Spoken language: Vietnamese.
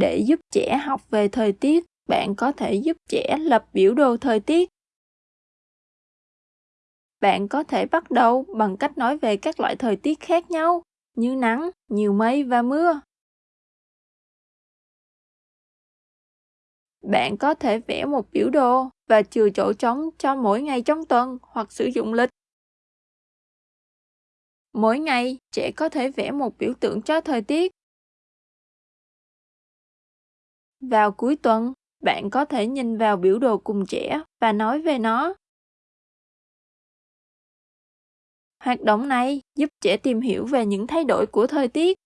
Để giúp trẻ học về thời tiết, bạn có thể giúp trẻ lập biểu đồ thời tiết. Bạn có thể bắt đầu bằng cách nói về các loại thời tiết khác nhau, như nắng, nhiều mây và mưa. Bạn có thể vẽ một biểu đồ và chừa chỗ trống cho mỗi ngày trong tuần hoặc sử dụng lịch. Mỗi ngày, trẻ có thể vẽ một biểu tượng cho thời tiết. Vào cuối tuần, bạn có thể nhìn vào biểu đồ cùng trẻ và nói về nó. Hoạt động này giúp trẻ tìm hiểu về những thay đổi của thời tiết